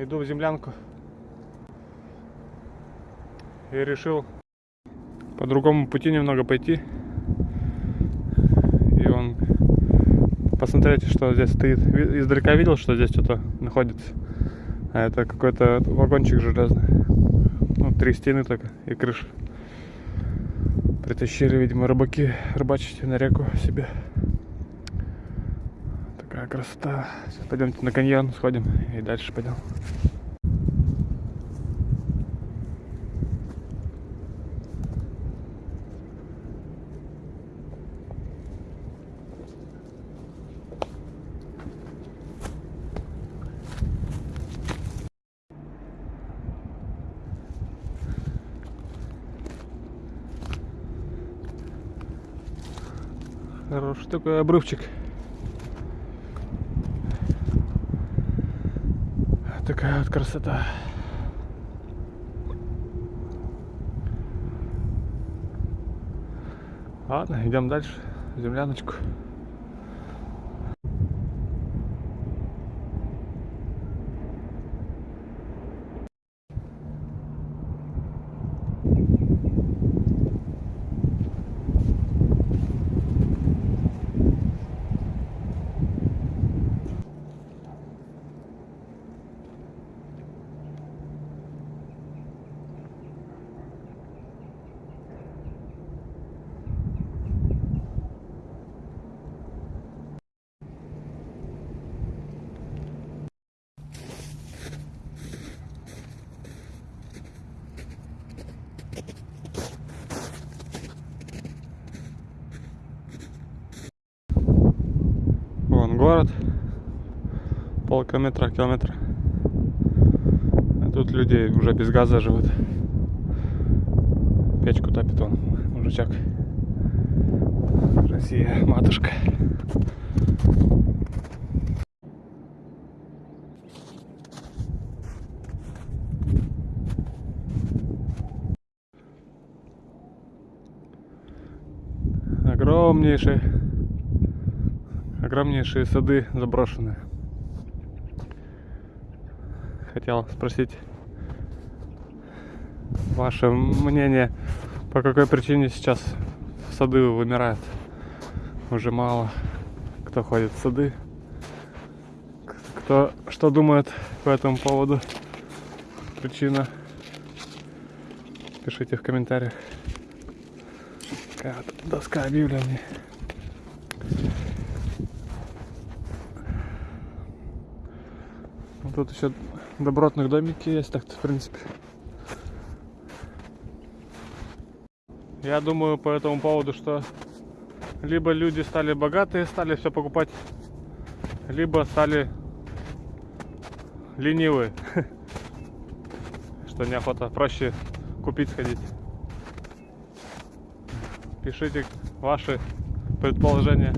Иду в землянку. И решил по другому пути немного пойти. И он посмотрите, что здесь стоит. Издалека видел, что здесь что-то находится. А это какой-то вагончик железный. Ну, три стены только и крыша. Притащили, видимо, рыбаки рыбачить на реку себе. Такая красота. Сейчас пойдемте на каньон сходим и дальше пойдем. Хороший такой обрывчик. Такая вот красота. Ладно, идем дальше. Земляночку. Километра. А тут люди уже без газа живут. Печку топит он, мужичок. Россия, матушка. Огромнейшие огромнейшие сады заброшенные. Хотел спросить ваше мнение, по какой причине сейчас сады вымирают. Уже мало кто ходит в сады. Кто что думает по этому поводу? Причина. Пишите в комментариях. Такая вот доска объявлений. Ну, Тут еще добротных домики есть, так-то в принципе. Я думаю по этому поводу, что либо люди стали богатые, стали все покупать, либо стали ленивые, что неохота, проще купить сходить. Пишите ваши предположения.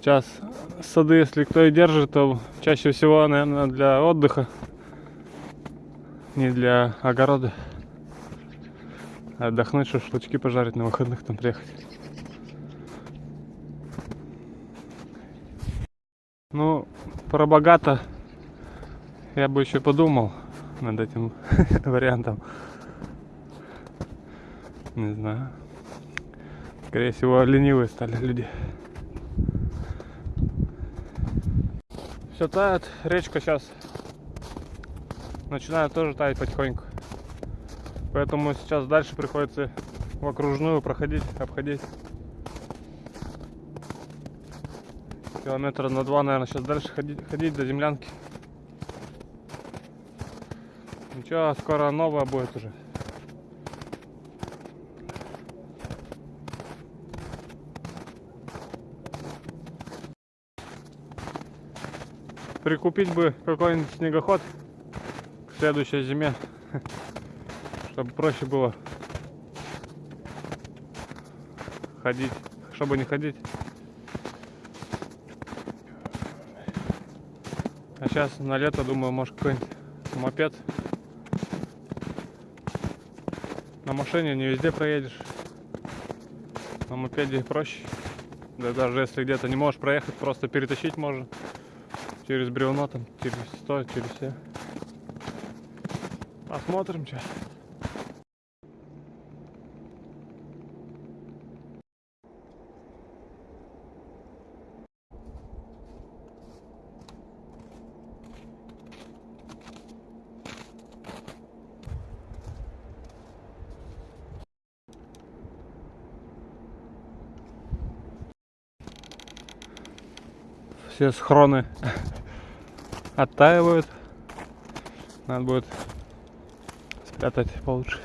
Сейчас сады, если кто и держит, то чаще всего, наверное, для отдыха, не для огорода. Отдохнуть, шашлычки пожарить на выходных там приехать. Ну, про богато я бы еще подумал над этим вариантом. Не знаю. Скорее всего, ленивые стали люди. Все тает, речка сейчас начинает тоже таять потихоньку. Поэтому сейчас дальше приходится в окружную проходить, обходить. Километра на два, наверное, сейчас дальше ходить, ходить до землянки. Ничего, скоро новая будет уже. Прикупить бы какой-нибудь снегоход к следующей зиме, чтобы проще было ходить, чтобы не ходить. А сейчас на лето, думаю, может какой-нибудь мопед. На машине не везде проедешь. На мопеде проще. Да даже если где-то не можешь проехать, просто перетащить можно. Через бревно там, через 100, через все. Посмотрим, что. все схроны оттаивают. Надо будет спрятать получше.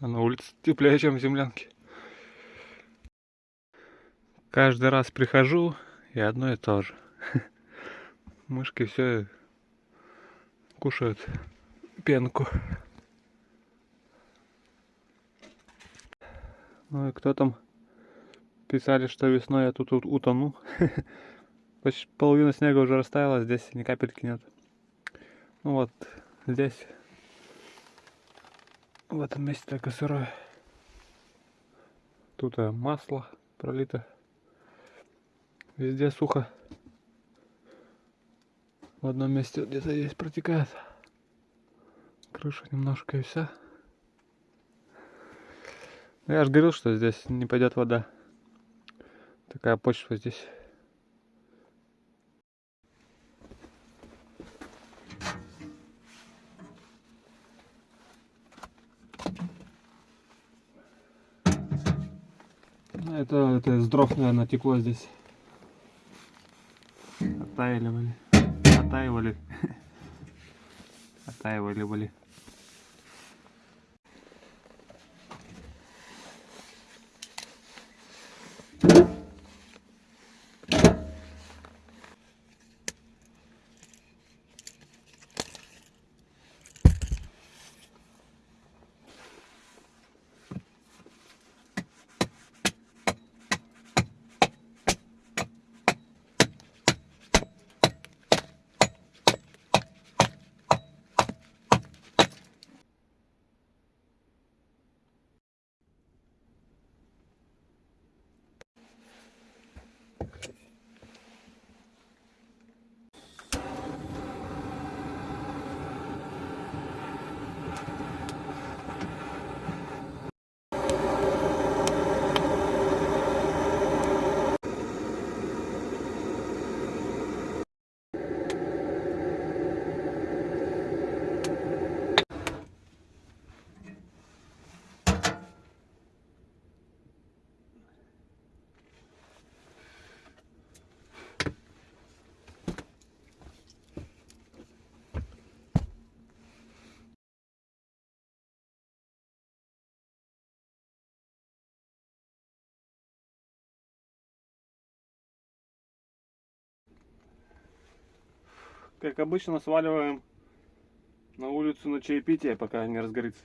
А на улице теплее, чем в землянке. Каждый раз прихожу и одно и то же. Мышки все кушают пенку. Ну и кто там писали, что весной я тут утону. Почти половина снега уже растаяла, здесь ни капельки нет. Ну вот, здесь в этом месте только сырое. Тут э, масло пролито. Везде сухо. В одном месте где-то есть протекает. Крыша немножко и вся. Я же говорил, что здесь не пойдет вода. Такая почва здесь. Это, это из дров, наверное, текло здесь. Оттаивали. Оттаивали. Оттаивали были. Как обычно, сваливаем на улицу на чаепитие, пока не разгорится.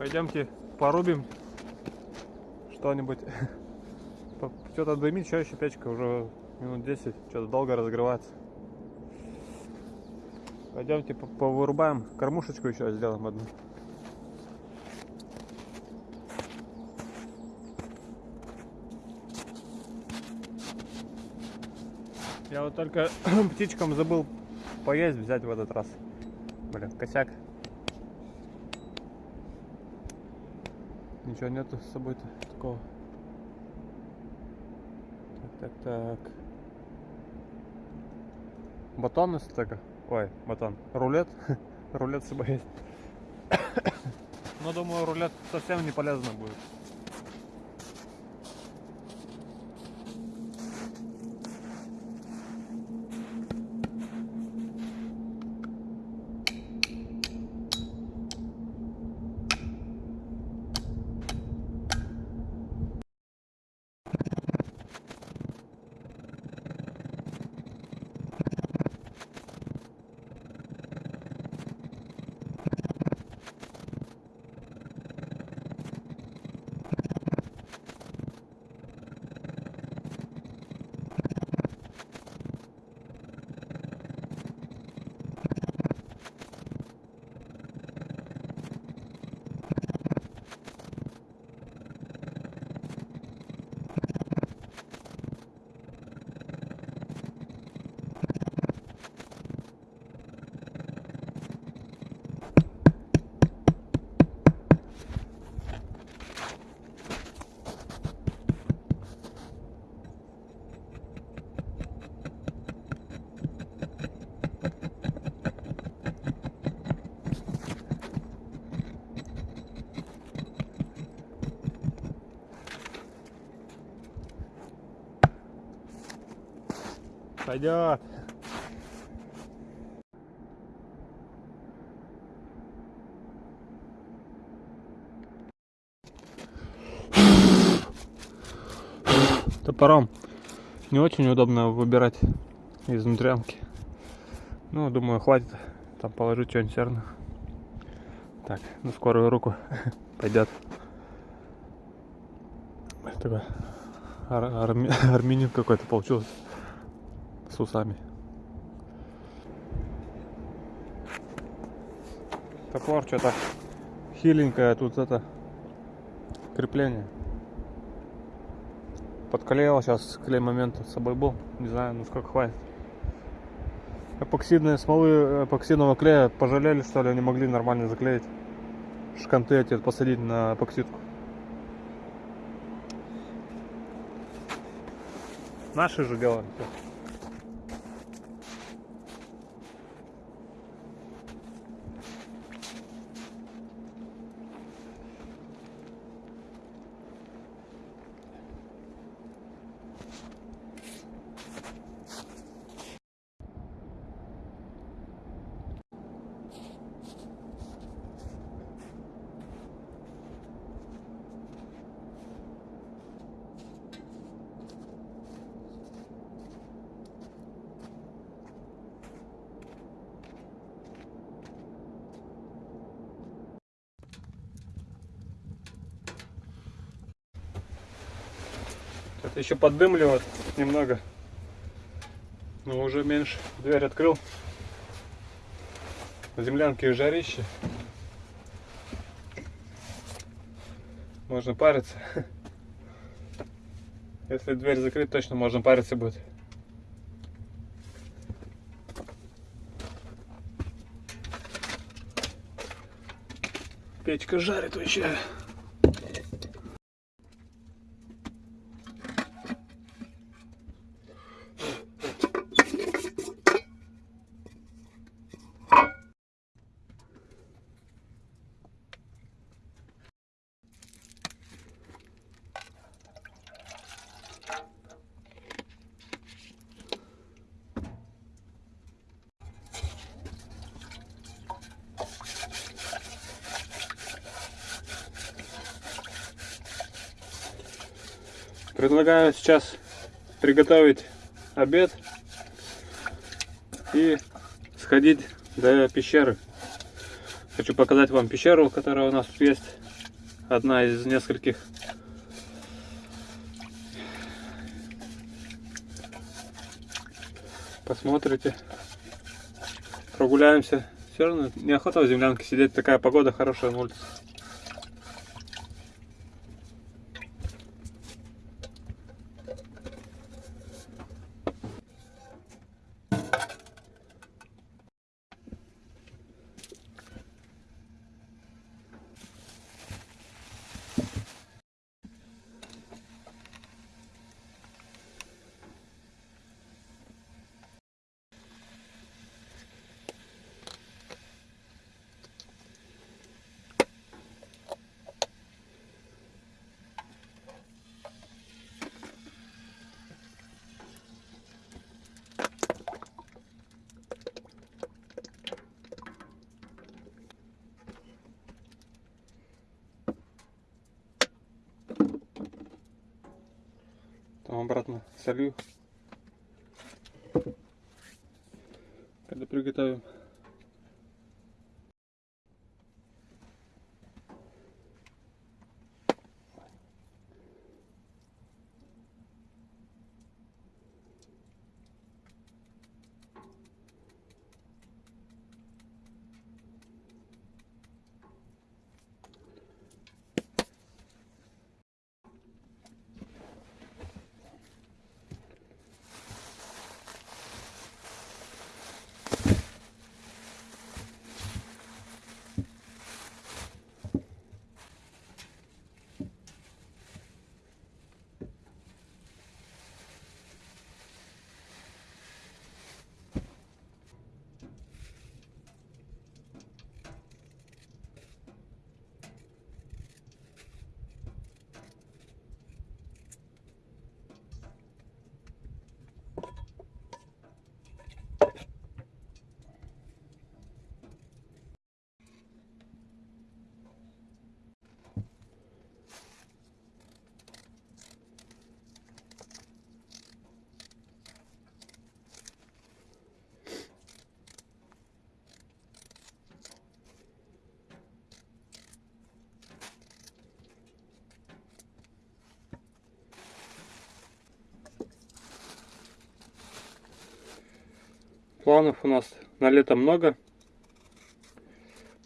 Пойдемте порубим что-нибудь. Что-то дымит, еще еще печка уже минут 10, что-то долго разогревается. Пойдемте повырубаем кормушечку еще сделаем одну. Я вот только птичкам забыл поесть взять в этот раз. Блин, косяк. Ничего нету с собой-то такого. Так, так, так. Батон из така. Ой, батон. Рулет. рулет с собой есть. Но думаю, рулет совсем не полезно будет. Пойдет. Топором не очень удобно выбирать из внутрянки. Ну, думаю, хватит там положить что-нибудь серно. Так, на скорую руку пойдет. Такой ар арми армянин какой-то получился с усами. Топор что-то хиленькое тут это крепление. Подклеил сейчас клей момент с собой был. Не знаю, ну сколько хватит. Эпоксидные смолы эпоксидного клея пожалели, что ли, они могли нормально заклеить. Шканты эти посадить на эпоксидку. Наши же делаем. Все. Еще поддымливает немного. Но уже меньше. Дверь открыл. На землянке жарище. Можно париться. Если дверь закрыть, точно можно париться будет. Печка жарит вообще. Предлагаю сейчас приготовить обед и сходить до пещеры. Хочу показать вам пещеру, которая у нас тут есть. одна из нескольких. Посмотрите. Прогуляемся. Все равно неохота в землянке сидеть. Такая погода хорошая на улице Обратно солью. Когда приготовим. Планов у нас на лето много.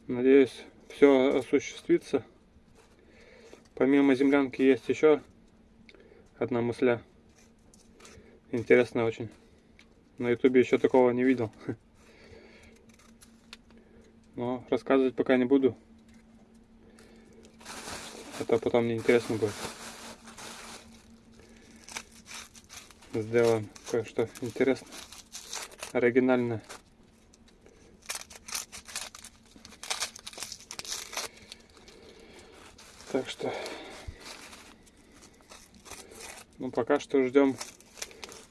Надеюсь, все осуществится. Помимо землянки есть еще одна мысля. Интересная очень. На ютубе еще такого не видел. Но рассказывать пока не буду. Это потом мне интересно будет. Сделаем кое-что интересное оригинально. Так что, ну пока что ждем.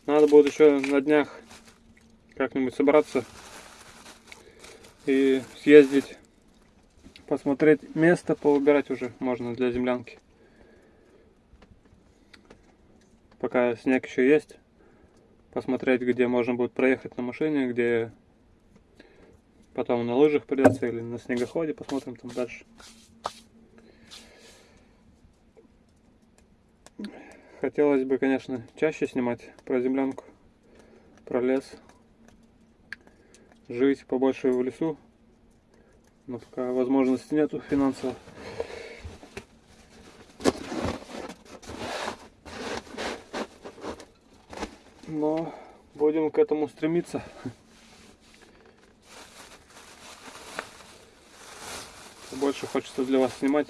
Надо будет еще на днях как-нибудь собраться и съездить, посмотреть место, поубирать уже можно для землянки. Пока снег еще есть посмотреть, где можно будет проехать на машине, где потом на лыжах придется или на снегоходе, посмотрим там дальше. Хотелось бы, конечно, чаще снимать про землянку, про лес, жить побольше в лесу, но пока возможности нету финансово. Но будем к этому стремиться. Больше хочется для вас снимать.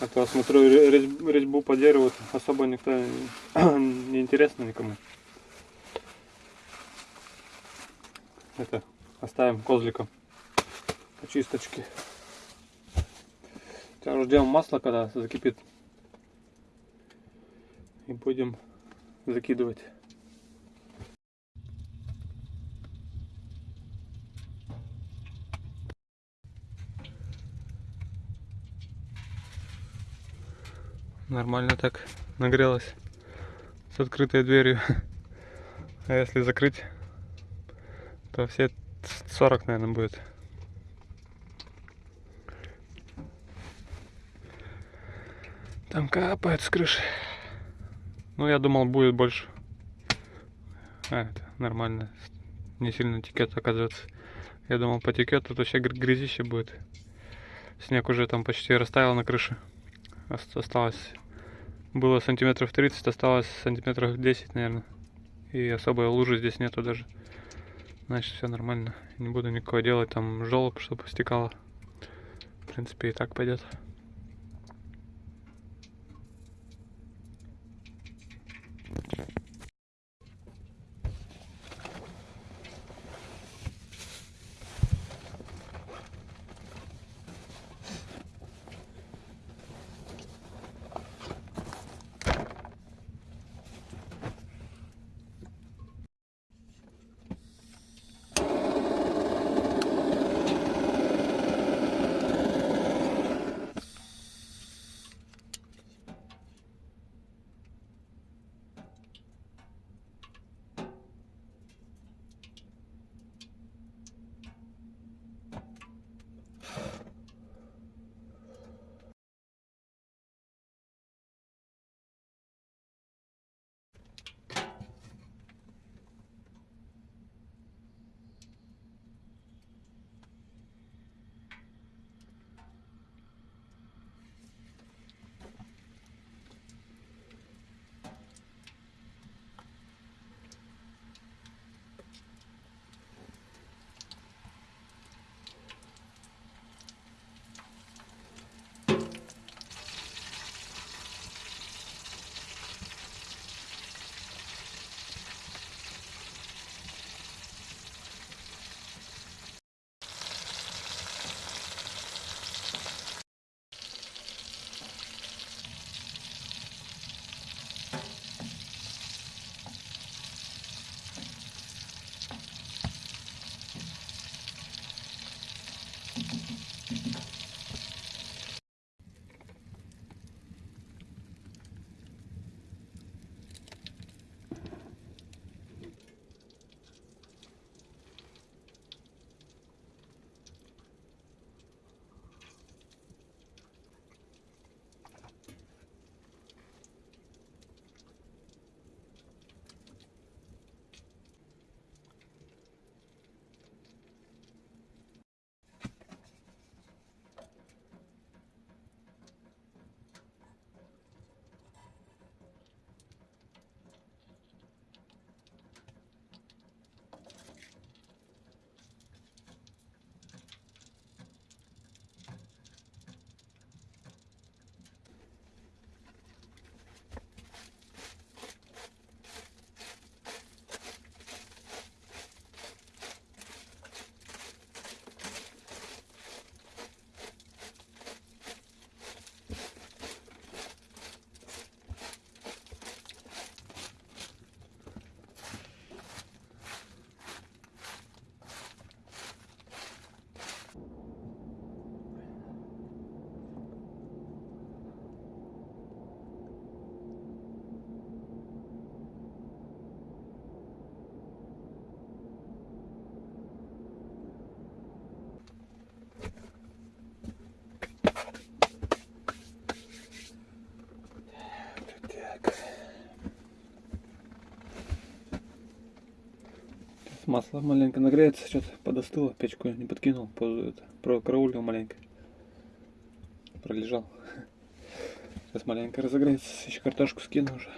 А то смотрю резьбу по дереву, особо никто не интересно никому. Это оставим козликом очисточки. Сейчас ждем масло, когда закипит. И будем закидывать. Нормально так нагрелась с открытой дверью. А если закрыть, то все 40, наверное, будет. Там капает с крыши. Ну, я думал, будет больше. А, это нормально. Не сильно текет, оказывается. Я думал, потекет, тут вообще гр- грязище будет. Снег уже там почти растаял на крыше. Ос- Осталось... Было сантиметров 30, осталось сантиметров 10, наверное. И особой лужи здесь нету даже. Значит, все нормально. Не буду никакого делать там желоб, чтобы стекало. В принципе, и так пойдет. Масло маленько нагреется, что-то подостыло, печку не подкинул, это, прокараулил маленько. Пролежал. Сейчас маленько разогреется, еще картошку скину уже.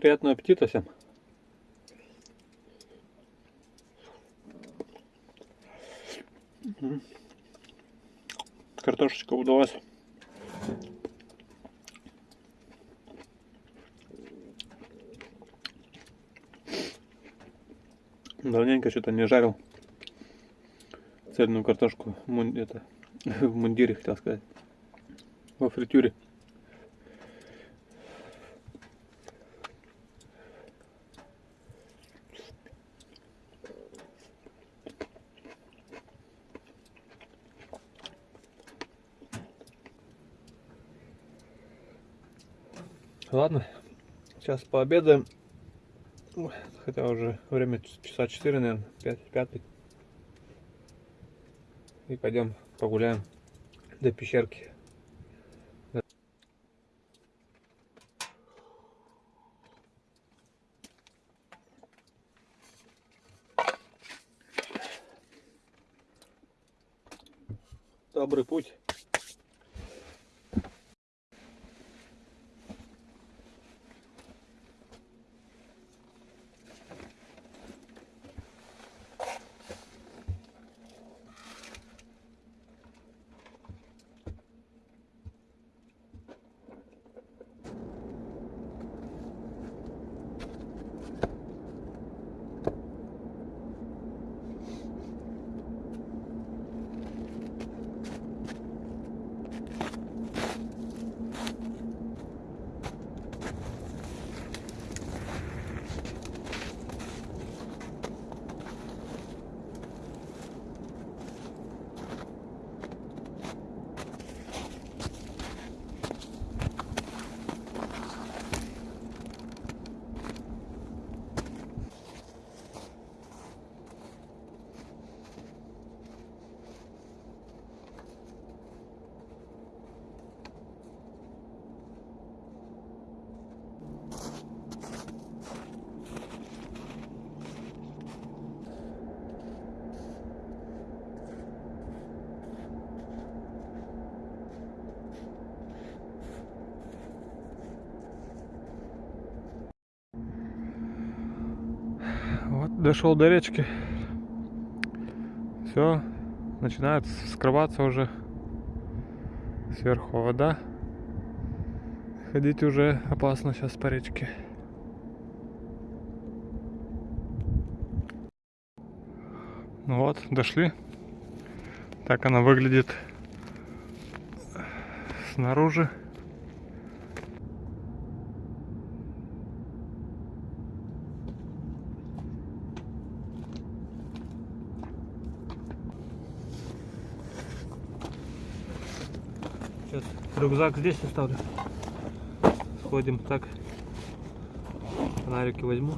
Приятного аппетита всем. Картошечка удалась. Давненько что-то не жарил цельную картошку это, в мундире, хотел сказать. Во фритюре. Ладно, сейчас пообедаем. Хотя уже время часа 4, наверное, 5, 5. И пойдем погуляем до пещерки. Добрый путь. Вот дошел до речки. Все, начинает скрываться уже сверху вода. Ходить уже опасно сейчас по речке. Ну вот, дошли. Так она выглядит снаружи. Сейчас рюкзак здесь оставлю. Сходим так. Фонарики возьму.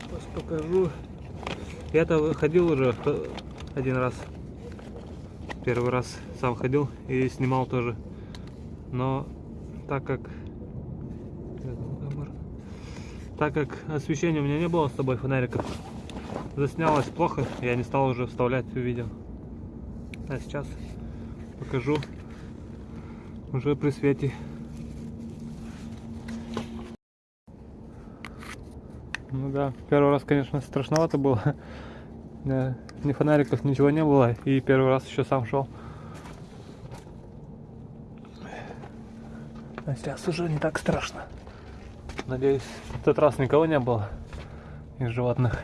Сейчас покажу. Я-то ходил уже вто- один раз. Первый раз сам ходил и снимал тоже. Но так как так как освещения у меня не было с собой фонариков, заснялось плохо, я не стал уже вставлять в видео. А сейчас покажу уже при свете. Ну да, первый раз, конечно, страшновато было. Да, Ни фонариков, ничего не было. И первый раз еще сам шел. А сейчас уже не так страшно. Надеюсь, в тот раз никого не было из животных.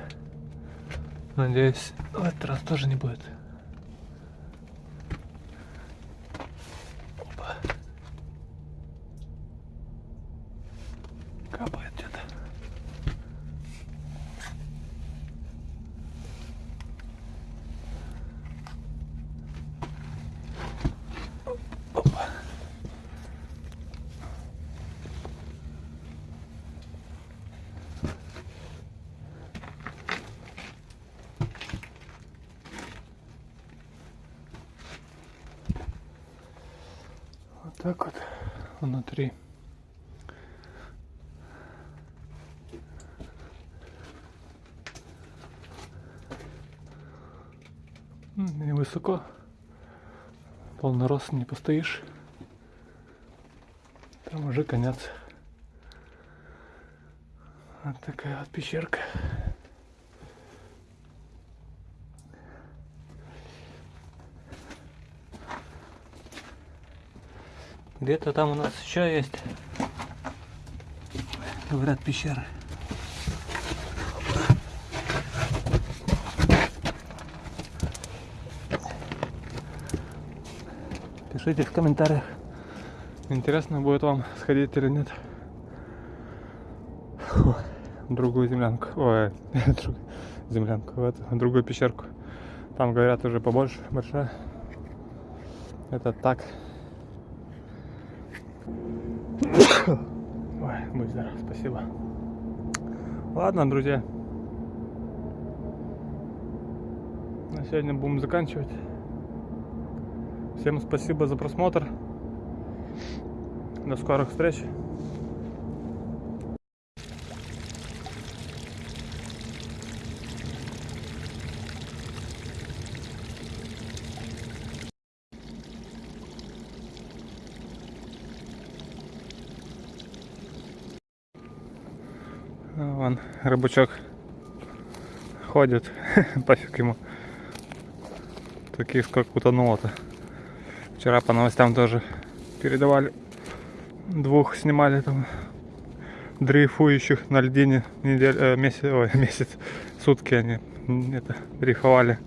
Надеюсь, в этот раз тоже не будет. так вот внутри. Невысоко. Полный рост не постоишь. Там уже конец. Вот такая вот пещерка. Где-то там у нас еще есть, говорят, пещеры. Пишите в комментариях, интересно будет вам сходить или нет. Фу, другую землянку. Ой, друг- землянку, в эту, в другую пещерку. Там, говорят, уже побольше, большая. Это так. Ой, будь здоров, спасибо. Ладно, друзья. На сегодня будем заканчивать. Всем спасибо за просмотр. До скорых встреч. А, Вон рыбачок ходит, пофиг ему. Таких как утонуло-то. Вчера по новостям тоже передавали. Двух снимали там дрейфующих на льдине неделю, месяц, ой, месяц, сутки они это дрейфовали.